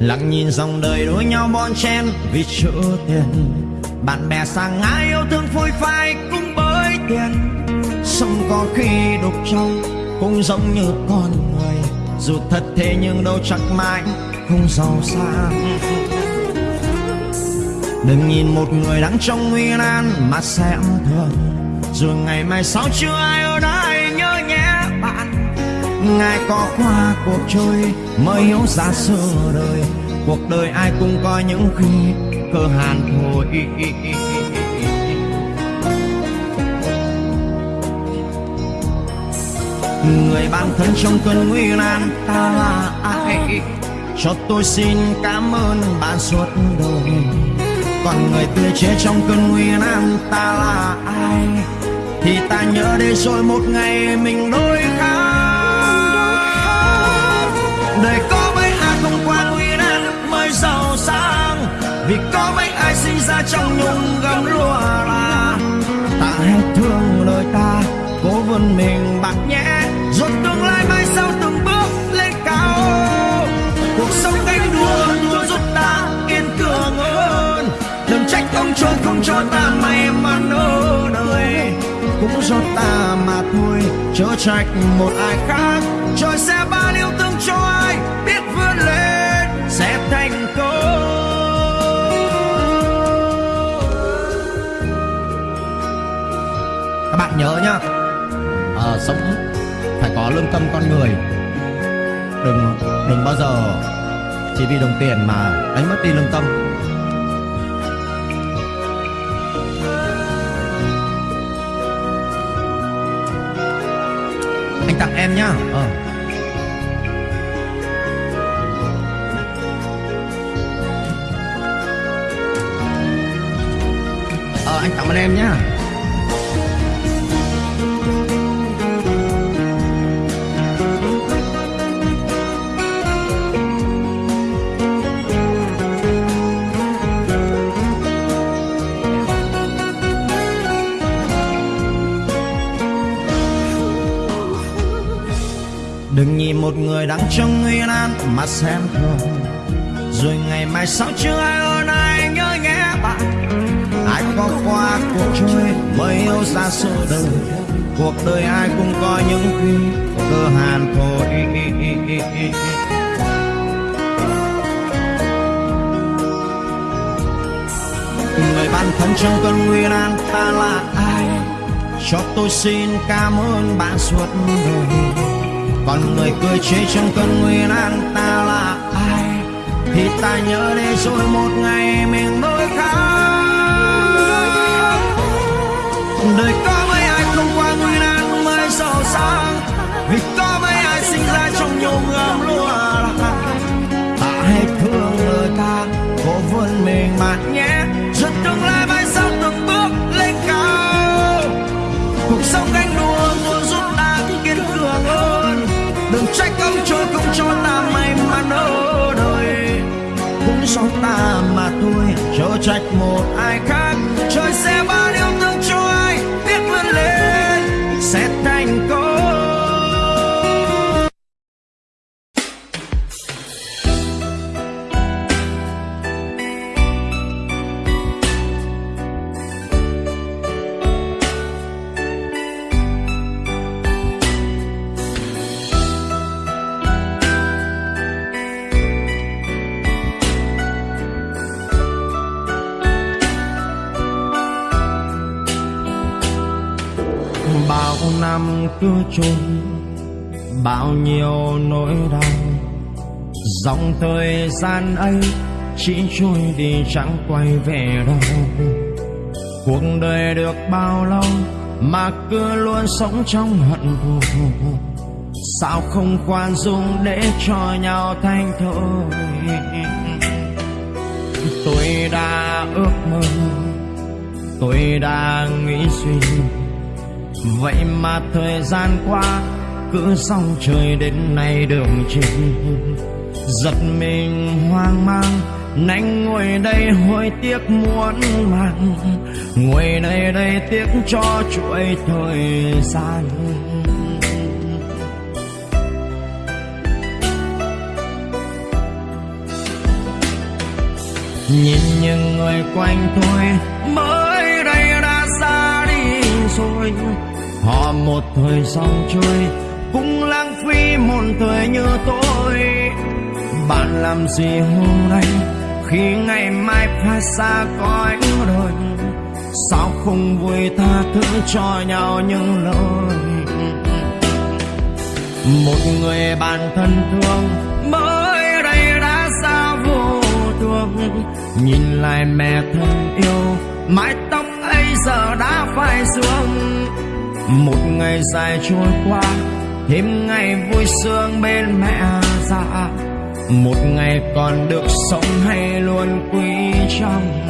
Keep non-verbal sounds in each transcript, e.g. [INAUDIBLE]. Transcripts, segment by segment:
lặng nhìn dòng đời đối nhau bon chen, vì chỗ tiền. Bạn bè sang ngã yêu thương phôi phai cũng bởi tiền. Sống có khi đục trong cũng giống như con người. Dù thật thế nhưng đâu chắc mãi không giàu sang. Đừng nhìn một người đang trong nguy nan mà xem thường. Rồi ngày mai sau chưa ai ở đó ngài có qua cuộc trôi, mới hiểu ra xưa đời. Cuộc đời ai cũng có những khi cơ hàn thôi người bạn thân trong cơn nguy nan ta là ai? Cho tôi xin cảm ơn bạn suốt đời. Còn người tươi chế trong cơn nguy nan ta là ai? Thì ta nhớ để rồi một ngày mình đôi vì có mấy ai sinh ra trong nhung gấm lụa là ta hết thương đời ta, cố vươn mình bạc nhẽ rồi tương lai mai sau từng bước lên cao. Cuộc sống cánh đua luôn giúp ta kiên cường hơn. Đừng trách ông trời không cho ta may mắn ở đời. Cũng do ta mà thôi, chớ trách một ai khác. Trời sẽ nhớ nhá. À, sống phải có lương tâm con người. Đừng đừng bao giờ chỉ vì đồng tiền mà đánh mất đi lương tâm. Anh tặng em nhá. Ờ. ờ anh tặng ơn em nhá. Trong nguy an mà xem thường. Rồi ngày mai sau chưa ai ở ai nhớ nhé bạn. Ai có qua cuộc chơi mới yêu ra sự đời. Cuộc đời ai cũng có những khi cơ hàn thôi người bạn thân trong cơn nguy nan ta là ai? Cho tôi xin cảm ơn bạn suốt đời còn người cười chế trong cơn nguy nan ta là ai? Thì ta nhớ để rồi một ngày mình đôi khác đời cũng ta mà thôi. Chớ trách một ai khác. Trôi bao nhiêu nỗi đau, dòng thời gian ấy chỉ trôi đi chẳng quay về đâu. Cuộc đời được bao lâu mà cứ luôn sống trong hận thù. Sao không khoan dung để cho nhau thanh thôi tôi đã ước mơ, tôi đã nghĩ suy vậy mà thời gian qua, cứ song trời đến nay đường chìm giật mình hoang mang nánh ngồi đây hối tiếc muốn mang ngồi đây đây tiếc cho chuỗi thời gian. Nhìn những người quanh tôi, mới đây đã xa đi rồi họ một thời dòng trôi, cũng lãng phí một thời như tôi. Bạn làm gì hôm nay khi ngày mai phải xa coi rồi? sao không vui tha thứ cho nhau những lời? Một người bạn thân thương mới đây đã xa vô thương nhìn lại mẹ thân yêu, mái tóc ấy giờ đã phai xuống một ngày dài trôi qua thêm ngày vui sướng bên mẹ già một ngày còn được sống hay luôn quý trong?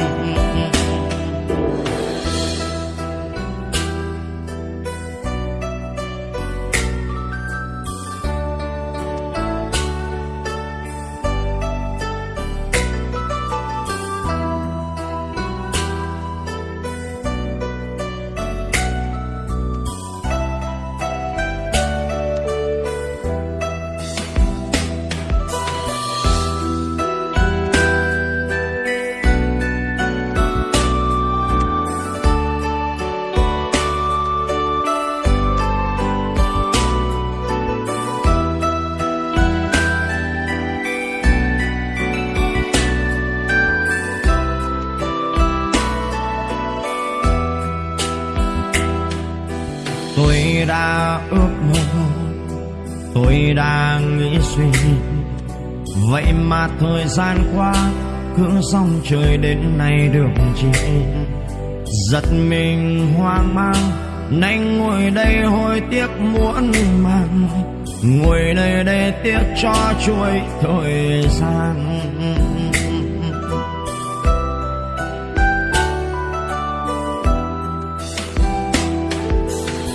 Đã ước mơ. Tôi đang nghĩ suy vậy mà thời gian qua, cứ dòng trời đến nay được chi giật mình hoang mang, nay ngồi đây hối tiếc muốn mang ngồi đây để tiếc cho chuỗi thời gian.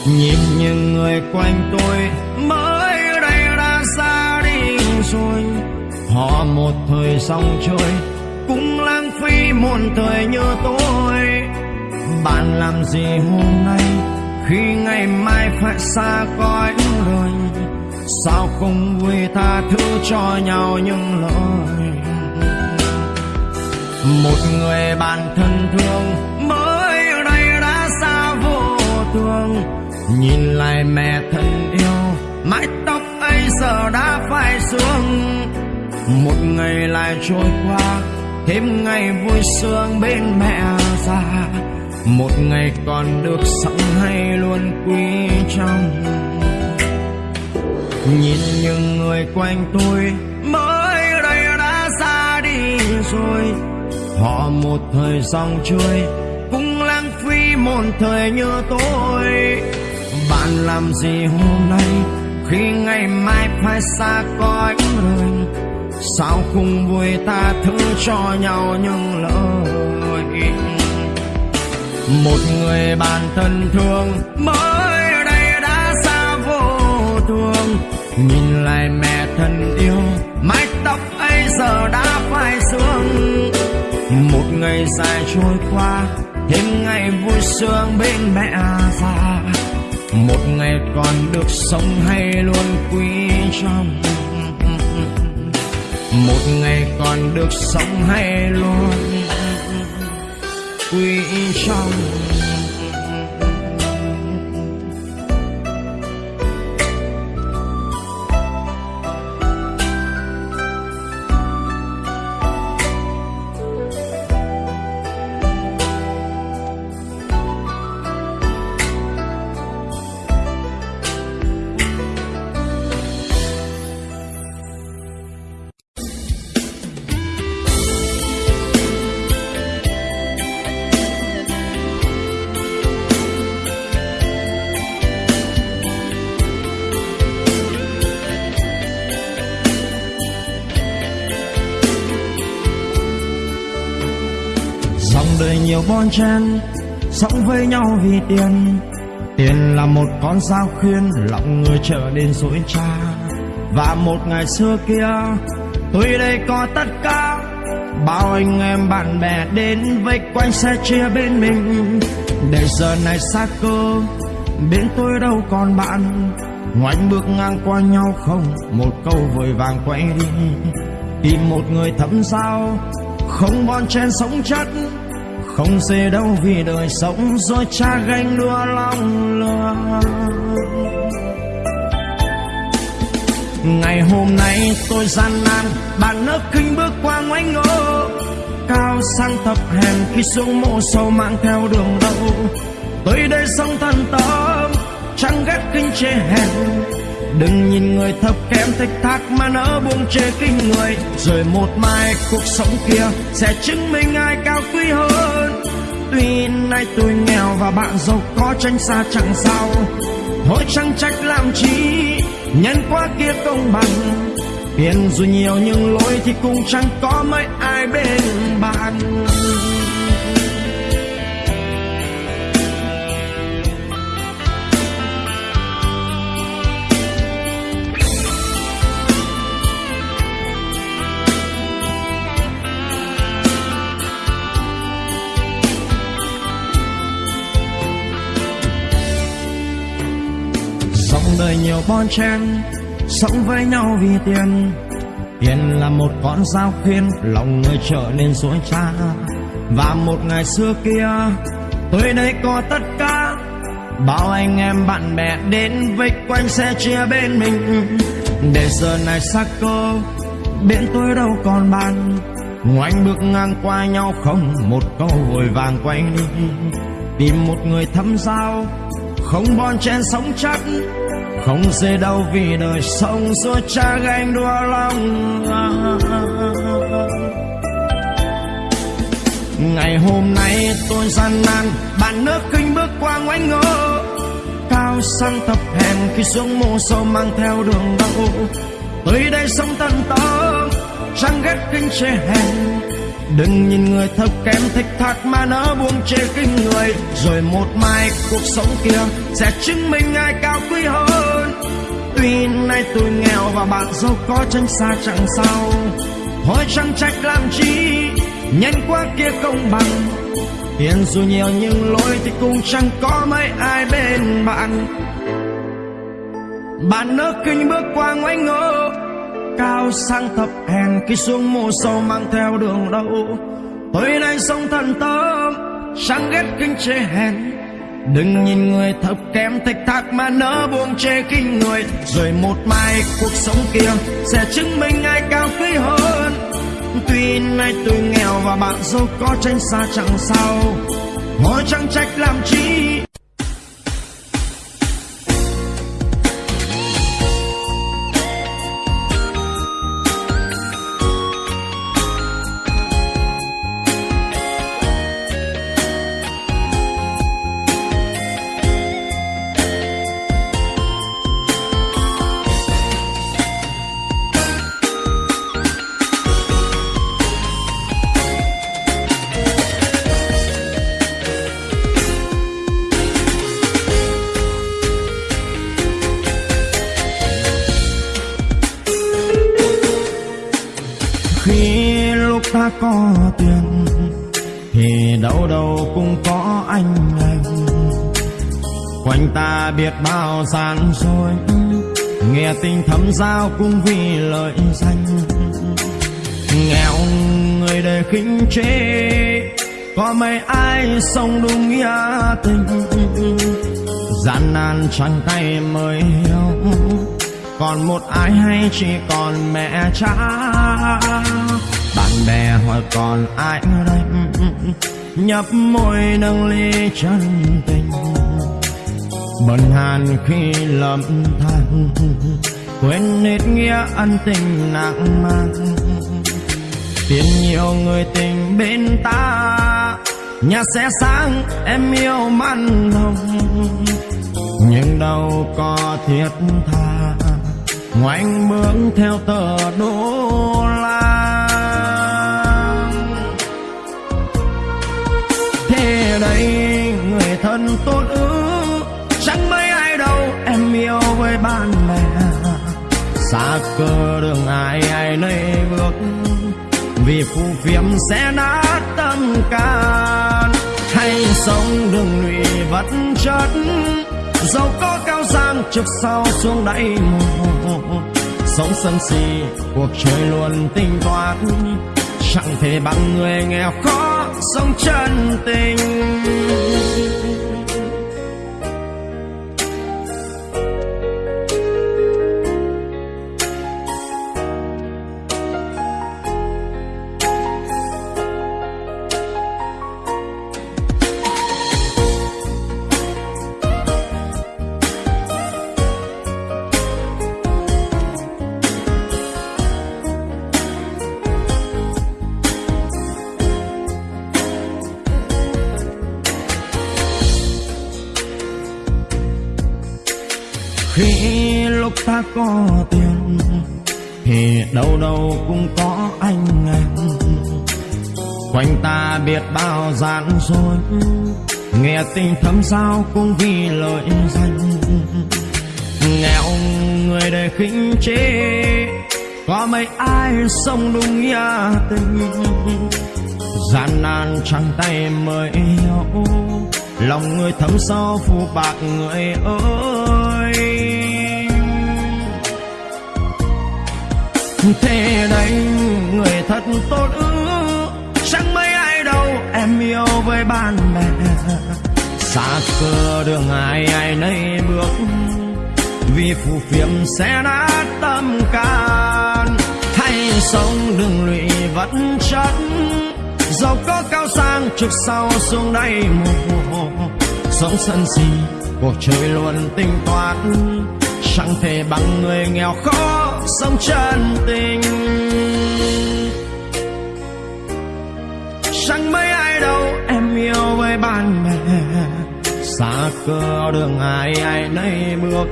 Nhìn những người quanh tôi mới đây đã xa đi rồi. Họ một thời xong chơi cũng lãng phí muôn thời như tôi. Bạn làm gì hôm nay khi ngày mai phải xa cõi đời sao không vui tha thứ cho nhau những lỗi, một người bạn thân thương nhìn lại mẹ thân yêu, mái tóc ấy giờ đã phai xuống. Một ngày lại trôi qua, thêm ngày vui sướng bên mẹ già. Một ngày còn được sống hay luôn quý trọng. Nhìn những người quanh tôi, mới đây đã xa đi rồi. Họ một thời dòng trôi cũng lãng phí một thời như tôi bạn làm gì hôm nay? Khi ngày mai phải xa cõi người, sao không vui ta thứ cho nhau những lời một người bạn thân thương mới đây đã xa vô thương nhìn lại mẹ thân yêu, mái tóc ấy giờ đã phai sương. Một ngày dài trôi qua, thêm ngày vui sướng bên mẹ già một ngày còn được sống hay luôn quý trọng. Một ngày còn được sống hay luôn quý trọng. Bon chen sống với nhau vì tiền. Tiền là một con dao khuyên, lòng người trở nên dối trá. Và một ngày xưa kia, tôi đây có tất cả. Bao anh em bạn bè đến vây quanh xe chia bên mình. Để giờ này xa cơ, bên tôi đâu còn bạn. Ngoảnh bước ngang qua nhau không, một câu vội vàng quay đi. Tìm một người thấm sao không bon chen sống chất không xê đâu vì đời sống rồi cha ganh đua lòng lừa ngày hôm nay tôi gian nan, bạn nước kinh bước qua ngoái ngô. Cao sang thập hèn khi xuống mộ sâu mang theo đường đâu tôi đây sống thân tâm, chẳng ghét kinh chê hèn đừng nhìn người thấp kém thách thác mà nỡ buông chê kinh người. Rồi một mai cuộc sống kia sẽ chứng minh ai cao quý hơn. Tuy nay tôi nghèo và bạn giàu có tranh xa chẳng sao. Thôi chẳng trách làm chi, nhân quá kia công bằng. Tiền dù nhiều nhưng lối thì cũng chẳng có mấy ai bên bạn. Đời nhiều bon chen, sống với nhau vì tiền. Tiền là một con dao khuyên, lòng người trở nên dối trá. Và một ngày xưa kia tôi đây có tất cả. Bao anh em bạn bè đến vây quanh xe chia bên mình. Để giờ này xa cơ, bên tôi đâu còn bạn ngoảnh bước ngang qua nhau không một câu vội vàng quay đi. Tìm một người thâm giao, không bon chen sống chắc không dễ đau vì đời sống suốt cha ganh đua lòng. Ngày hôm nay tôi gian nan, bạn nước kinh bước qua ngoánh ngô. Cao sang thập hèn khi xuống mô sâu mang theo đường đau. Tới đây sống tận tâm chẳng ghét kinh chê hèn. Đừng nhìn người thấp kém thích thác mà nỡ buông chê kinh người. Rồi một mai cuộc sống kia sẽ chứng minh ai cao quý hơn vì nay tôi nghèo và bạn giàu có tranh xa chẳng sao. Thôi chẳng trách làm chi? Nhân quá kia công bằng. Tiền dù nhiều nhưng lỗi thì cũng chẳng có mấy ai bên bạn. Bạn nỡ kinh bước qua ngoái ngô, cao sang thập hèn khi xuống mồ sâu mang theo đường đâu tôi nay sống thần tâm, chẳng ghét kinh chế hèn đừng nhìn người thấp kém thách thác mà nỡ buông chê kinh người. Rồi một mai cuộc sống kia sẽ chứng minh ai cao quý hơn. Tuy nay tôi nghèo và bạn giàu có tranh xa chẳng sao. Hỏi chẳng trách làm chi? Quanh biết bao gian dối. Nghe tình thấm giao cũng vì lợi danh. Nghèo người đời khinh chế. Có mấy ai sống đúng nghĩa tình. Gian nan chẳng tay mới hiểu. Còn một ai hay chỉ còn mẹ cha. Bạn bè hỏi còn ai ở đây? Nhấp môi nâng ly chân tình bần hàn khi lầm than, quên hết nghĩa ân tình nặng mang. Tiền nhiều người tình bên ta, nhà sẽ sáng, em yêu man nồng. Nhưng đâu có thiết tha, ngoảnh bước theo tờ đô la. Thế đây người thân tốt ước yêu với bạn bè. Xa cơ đường ai ai nơi bước, vì phù phiếm sẽ nát tâm can. Hay sống đường lụy vật chất giàu có cao sang trước sau xuống đáy mồ. Sống sân si, cuộc chơi luôn tinh toán chẳng thể bằng người nghèo khó sống chân tình. Rồi. Nghe tình thấm sao cũng vì lợi danh. Nghèo người đời khinh chế. Có mấy ai sống đúng nghĩa tình. Gian nan trắng tay mới hiểu lòng người thấm sâu phụ bạc người ơi. Thế đây, người thật tốt ư yêu với bạn bè. Xa cơ đường ai ai nấy bước, vì phù phiếm sẽ nát tâm can. Hay sống đừng lụy vật chất giàu có cao sang trước sau xuống đây mùa sống sân si, cuộc chơi luôn tính toán chẳng thể bằng người nghèo khó sống chân tình. Chẳng mấy yêu với bạn bè. Xa cơ đường ai ai nấy bước,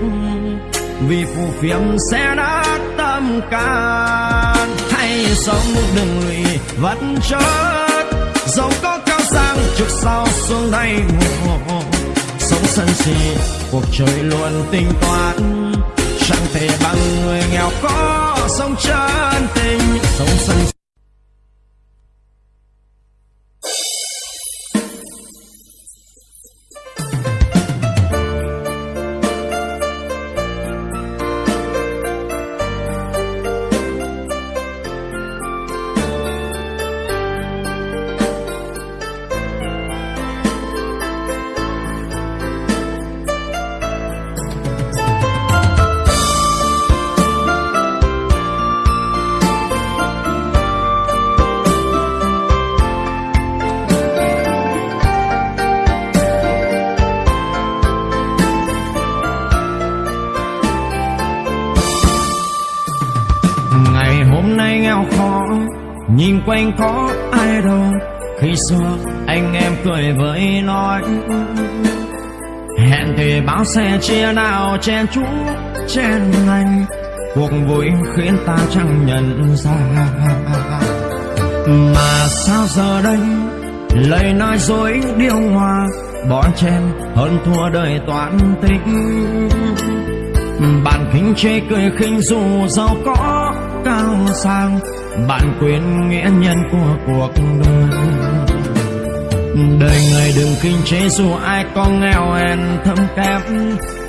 vì phù phiếm sẽ nát tâm can. Hay sống đừng lụy vật chất dẫu có cao sang, trước sau xuống đây mùa. Sống sân si, cuộc chơi luôn tính toán. Chẳng thể bằng người nghèo khó sống chân tình, sống sân hẹn xe chia nào chen chú, chen anh. Cuộc vui khiến ta chẳng nhận ra. Mà sao giờ đây, lời nói dối điêu hòa bỏ chen hơn thua đời toán tính bạn khinh chê cười khinh dù giàu có, cao sang, bạn quên nghĩa nhân của cuộc đời đời người đừng kinh chế dù ai có nghèo hèn thâm kém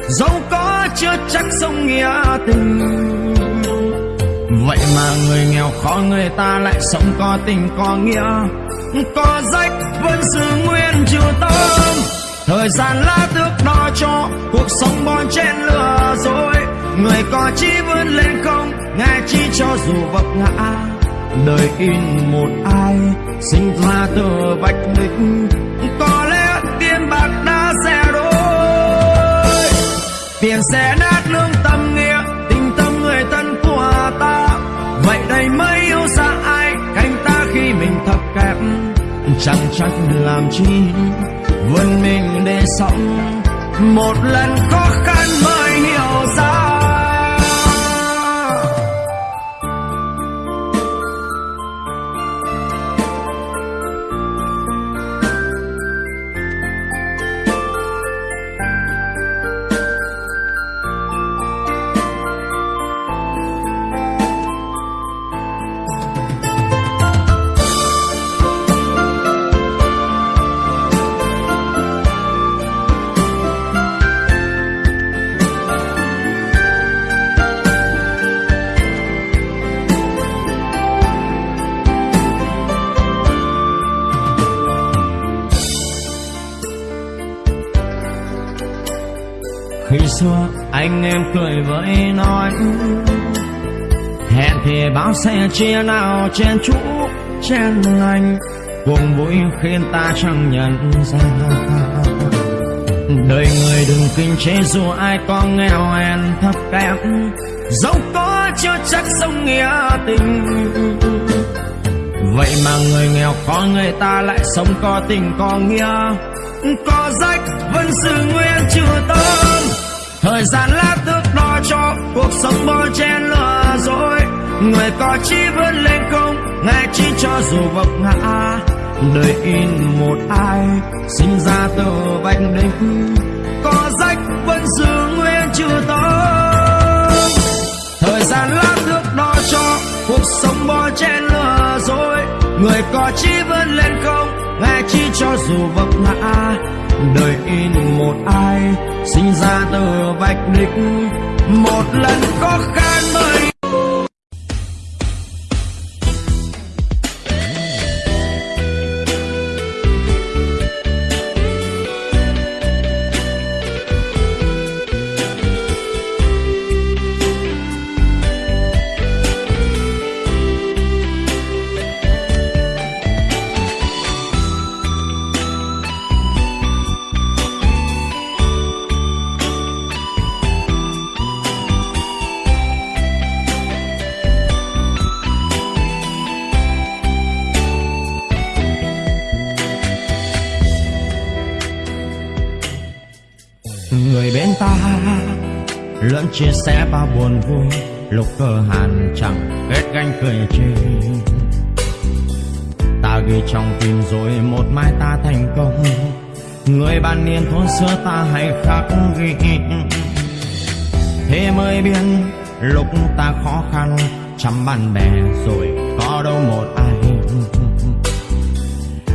dẫu có chưa chắc sống nghĩa tình. Vậy mà người nghèo khó người ta lại sống có tình có nghĩa, có rách vẫn giữ nguyên chiều tâm. Thời gian lá thước đo cho cuộc sống bon chen lừa dối, người có chi vươn lên không ngài chi cho dù vấp ngã đời in một ai sinh ra từ vạch đích có lẽ tiền bạc đã rẻ đôi tiền sẽ nát lương tâm nghĩa tình tâm người thân của ta. Vậy đây mới yêu xa ai canh ta khi mình thấp kém chẳng chắc làm chi, vươn mình để sống. Một lần khó cười với nói. Hẹn thì bao xe chia nào chen chú chen lành cùng vui khiến ta chẳng nhận ra. Đời người đừng kinh chế dù ai có nghèo hèn thấp kém. Dẫu có chưa chắc sống nghĩa tình. Vậy mà người nghèo có người ta lại sống có tình có nghĩa. Có rách vẫn sự nguyên chưa tơn thời gian lát thước đo cho cuộc sống bo chen lừa dối. Người có chi vươn lên không? Ngài chi cho dù vấp ngã. Đời in một ai sinh ra từ vạch đỉnh, có rách vẫn giữ nguyên chưa tơn thời gian lát thước đo cho cuộc sống bo chen lừa dối. Người có chi vươn lên không? Nghe chi cho dù vấp ngã đời in một ai sinh ra từ vạch đích. Một lần khó khăn mới chia sẻ bao buồn vui, lúc cơ hàn chẳng kết ganh cười chê ta ghi trong tim rồi một mai ta thành công. Người ban niên thôn xưa ta hay khắc ghi. Thế mới biết lúc ta khó khăn, chăm bạn bè rồi có đâu một ai.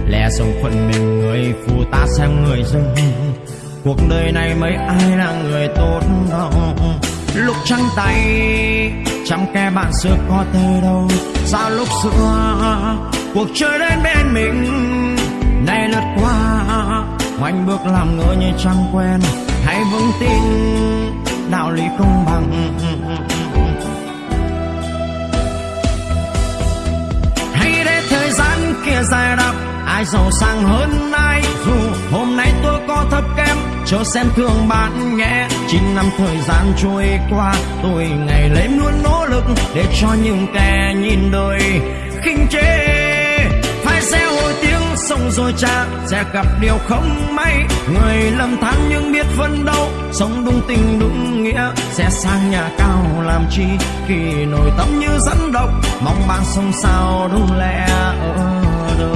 Lẽ sống phận mình người phụ ta xem người dưng. Cuộc đời này mấy ai là người tốt đâu lúc trắng tay, chẳng kẻ bạn xưa có thể đâu. Sao lúc xưa, cuộc chơi đến bên mình, nay lướt qua. Ngoảnh bước làm ngỡ như chẳng quen, hãy vững tin, đạo lý công bằng. Hãy để thời gian kia dài đặc ai giàu sang hơn ai, dù hôm nay tôi có thấp kém cho xem thương bạn nhé chín năm thời gian trôi qua, tôi ngày lấy luôn nỗ lực để cho những kẻ nhìn đời khinh chê phải xe hồi tiếng sông rồi cha, sẽ gặp điều không may. Người lầm than nhưng biết phân đấu, sống đúng tình đúng nghĩa. Sẽ sang nhà cao làm chi, khi nổi tâm như dẫn độc. Mong bạn sống sao đúng lẽ ở đời.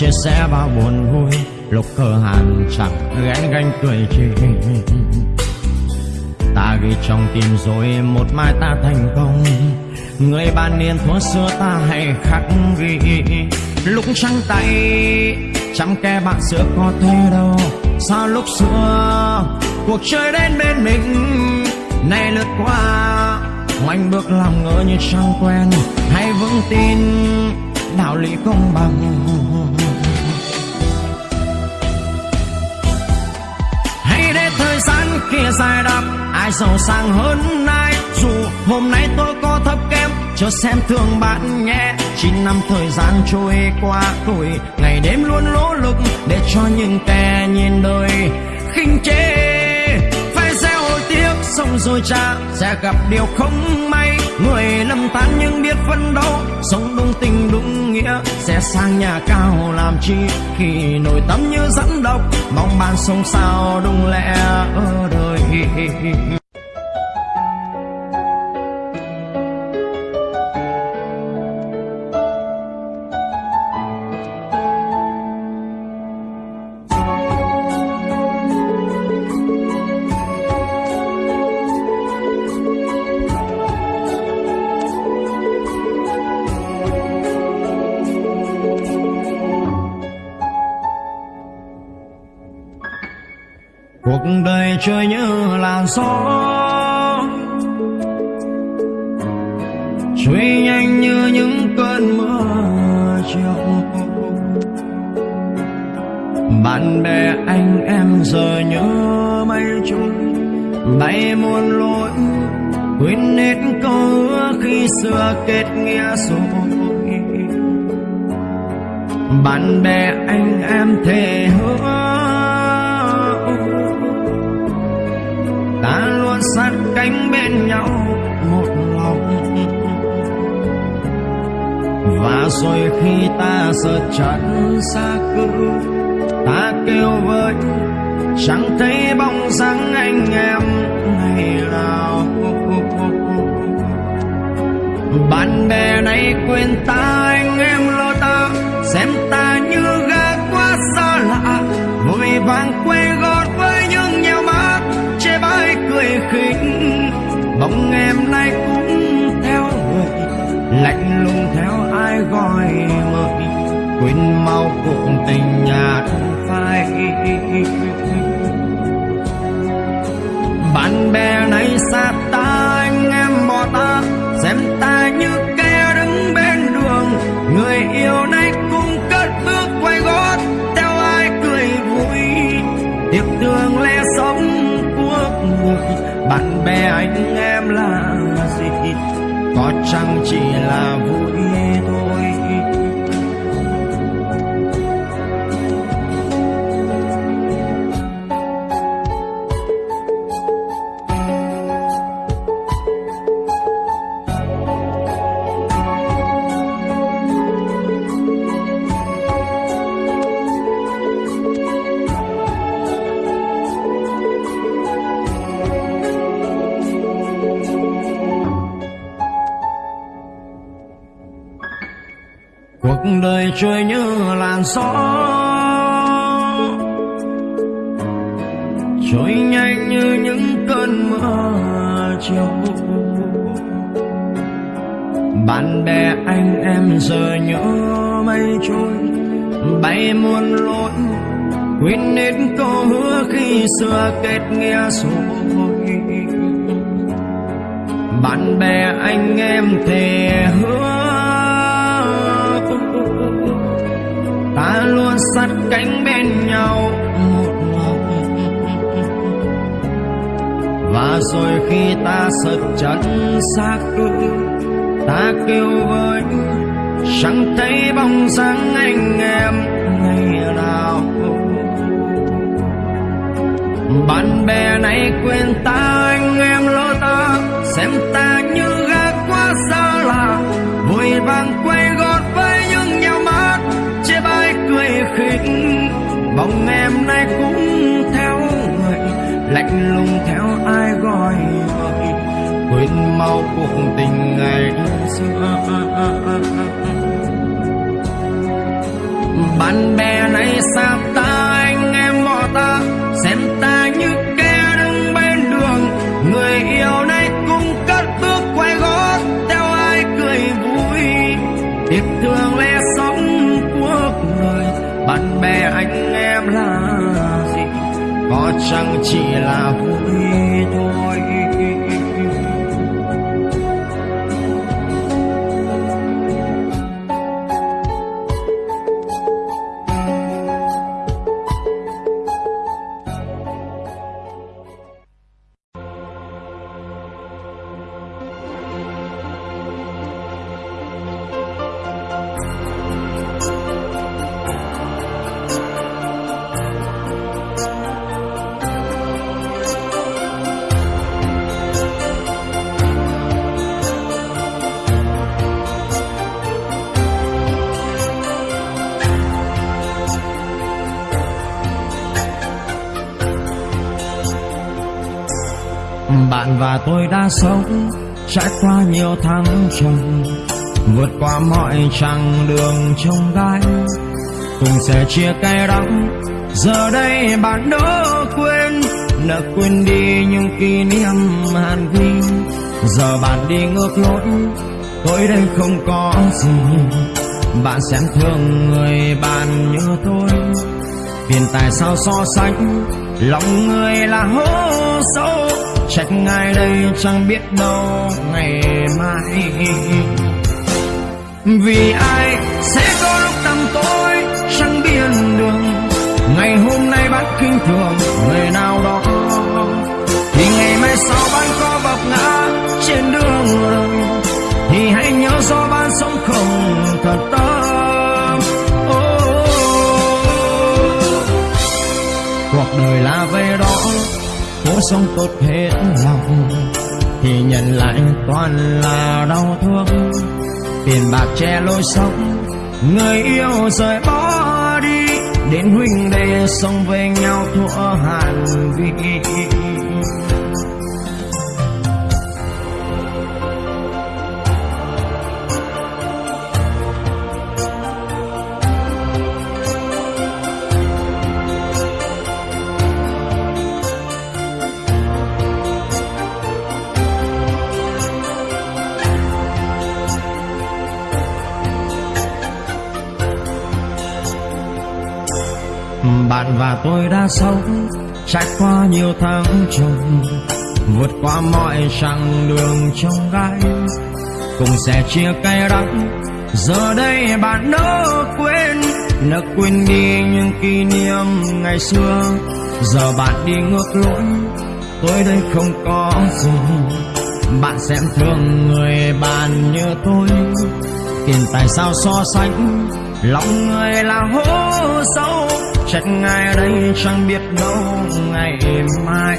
Chia sẻ bao buồn vui. Lúc cơ hàn chẳng ghen ganh cười chê ta ghi trong tim rồi một mai ta thành công. Người bạn niên thuở xưa ta hay khắc ghi. Lúc trắng tay, chẳng kẻ bạn xưa có thế đâu. Sao lúc xưa cuộc chơi đến bên mình, nay lướt qua ngoảnh bước làm ngỡ như chẳng quen. Hãy vững tin đạo lý công bằng. Hãy để thời gian kia dài đắp, ai giàu sang hơn ai. Dù hôm nay tôi có thấp kém cho xem thương bạn nhé. Chín năm thời gian trôi qua tuổi ngày đêm luôn nỗ lực để cho những kẻ nhìn đời khinh chê sông xong rồi cha, sẽ gặp điều không may. Người lầm than nhưng biết phân đấu, sống đúng tình đúng nghĩa. Sẽ sang nhà cao làm chi, khi nổi tâm như rắn độc mong bạn sống sao đúng lẽ ở đời. [LAUGHS] gió. Trôi nhanh như những cơn mưa chiều. Bạn bè anh em giờ nhớ mây trôi. Bay muôn lối, quên hết câu hứa khi xưa kết nghĩa rồi bạn bè anh em thề hứa ta luôn sát cánh bên nhau, một lòng. Và rồi khi ta sợ trận xa cư ta kêu với, chẳng thấy bóng dáng anh em ngày nào. Bạn bè này quên ta, anh em lo ta xem ta như gác quá xa lạ, vội vàng quên khinh bóng em nay cũng theo người, lạnh lùng theo ai gọi mời. Quên mau cuộc tình nhạt phai. Bạn bè nay xa rằng chỉ là cho mây trôi, bay muôn lối. Quên hết câu hứa khi xưa kết nghĩa rồi bạn bè anh em thề hứa. Ta luôn sát cánh bên nhau một lòng và rồi khi ta sợt chân xa cư ta kêu với chẳng thấy bóng dáng anh em, ngày nào bạn bè này quên ta, anh em lo ta. Xem ta như gà quá xa lạ. Vội vàng quay gót với những nhau mắt chê bai cười khinh bóng em nay cũng theo người. Lạnh lùng theo ai gọi quên mau cuộc tình ngày xưa bạn bè này xa ta, anh em bỏ ta? Xem ta như kẻ đứng bên đường. Người yêu này cũng cất bước quay gót, theo ai cười vui? Tiếc thương lẽ sống cuộc đời, bạn bè anh em là gì? Có chẳng chỉ là vui. Và tôi đã sống trải qua nhiều tháng trầm vượt qua mọi chặng đường trong gai. Cùng sẽ chia cay đắng, giờ đây bạn đã quên đã quên đi những kỷ niệm hàn vi. Giờ bạn đi ngược lối, tôi đây không có gì. Bạn xem thường người bạn như tôi, tiền tại sao so sánh lòng người là hố sâu, trách ngài đây chẳng biết đâu ngày mai. Vì ai sẽ có lúc tầm tối, chẳng biên đường. Ngày hôm nay bạn kinh thường người nào đó. Thì ngày mai sau bạn có vấp ngã trên đường. Đời thì hãy nhớ do bạn sống không thật tâm. Đời là về đó. Cố sống tốt hết lòng, thì nhận lại toàn là đau thương. Tiền bạc che lối sống, người yêu rời bỏ đi. Đến huynh đệ sống với nhau thua hàn vì bạn và tôi đã sống, trải qua nhiều tháng trùng, vượt qua mọi chặng đường trong gai. Cùng sẽ chia cay đắng, giờ đây bạn nỡ quên nỡ quên đi những kỷ niệm ngày xưa. Giờ bạn đi ngược lối, tôi đây không có gì. Bạn xem thương người bạn như tôi tiền tài sao so sánh, lòng người là hố sâu trách ngay đây chẳng biết đâu ngày mai.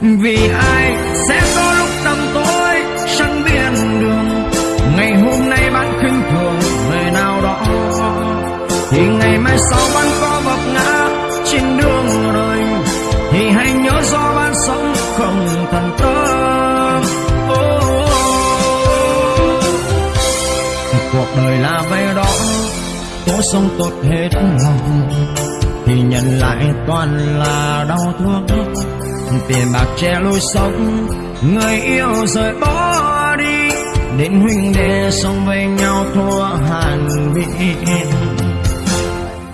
Vì ai sẽ có lúc tầm tối chẳng biết đường. Ngày hôm nay bạn khinh thường người nào đó. Thì ngày mai sau bạn có vấp ngã trên đường đời. Thì hãy nhớ do bạn sống không thần tâm cuộc đời là vậy đó cố sống tốt hết lòng, thì nhận lại toàn là đau thương. Tiền bạc che lối sống, người yêu rời bỏ đi, đến huynh đệ sống với nhau thua hàn vị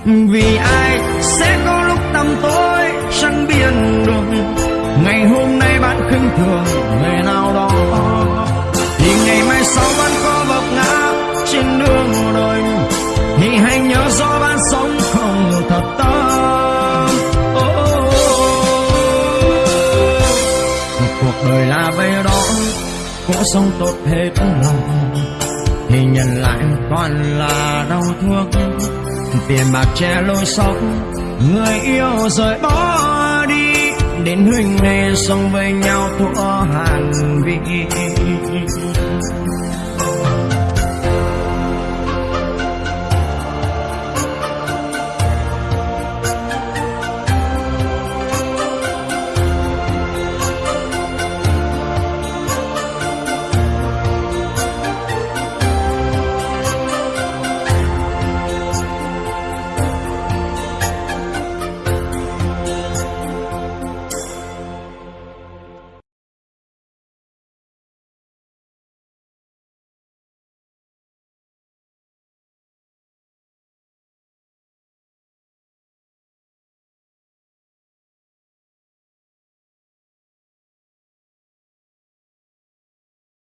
vì ai sẽ có lúc tâm tối chẳng biên đường? Ngày hôm nay bạn khinh thường người nào đó. Thì ngày mai sau bạn không oh, oh, oh. cuộc đời là vậy đó cố sống tốt hết lòng. Thì nhận lại toàn là đau thương. Tiền bạc che lối sống người yêu rời bỏ đi. Đến huynh đệ sống với nhau thua hàn vị.